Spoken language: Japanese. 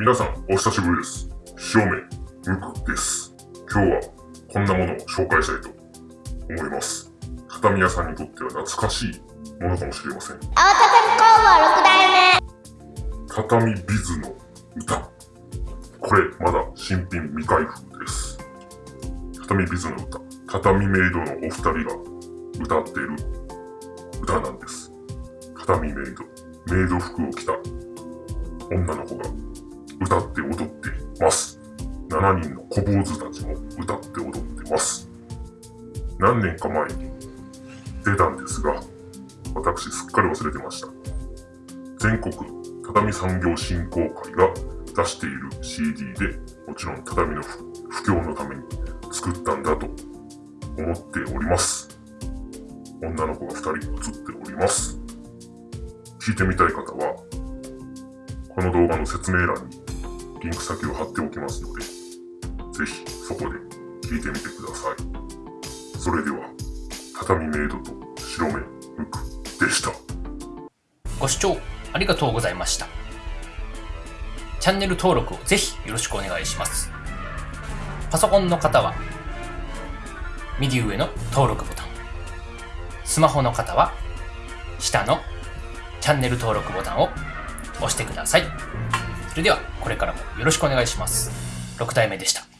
皆さん、お久しぶりです。正面、むくです。今日は、こんなものを紹介したいと思います。畳屋さんにとっては懐かしいものかもしれません。青畳工房6代目畳ビズの歌。これ、まだ新品未開封です。畳ビズの歌。畳メイドのお二人が歌っている歌なんです。畳メイド。メイド服を着た女の子が歌って踊ってます。7人の小坊主たちも歌って踊ってます。何年か前に出たんですが、私すっかり忘れてました。全国畳産業振興会が出している CD で、もちろん畳の普普及のために作ったんだと思っております。女の子が2人写っております。聞いてみたい方は、この動画の説明欄にリンク先を貼っておきますので、ぜひそこで聞いてみてください。それでは、畳メイドと白目むくでした。ご視聴ありがとうございました。チャンネル登録をぜひよろしくお願いします。パソコンの方は、右上の登録ボタン。スマホの方は、下のチャンネル登録ボタンを押してください。それでは、これからもよろしくお願いします。6体目でした。